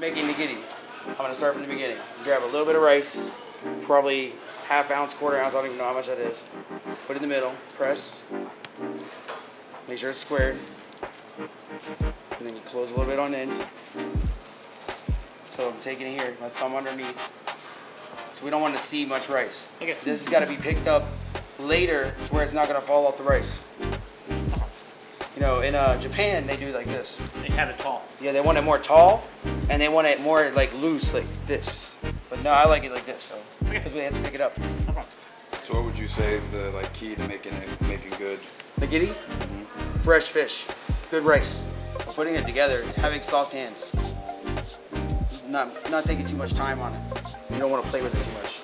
making nigiri. I'm gonna start from the beginning. Grab a little bit of rice, probably half ounce, quarter ounce, I don't even know how much that is. Put it in the middle, press. Make sure it's squared. And then you close a little bit on end. So I'm taking it here, my thumb underneath. So we don't want to see much rice. Okay. This has got to be picked up later to where it's not gonna fall off the rice. You know, in uh, Japan they do like this. They have it tall. Yeah, they want it more tall, and they want it more like loose, like this. But no, I like it like this, so Okay. because we have to pick it up. No. So what would you say is the like key to making it making good? Nigiri, fresh fish, good rice. Putting it together, having soft hands. Not not taking too much time on it. You don't want to play with it too much.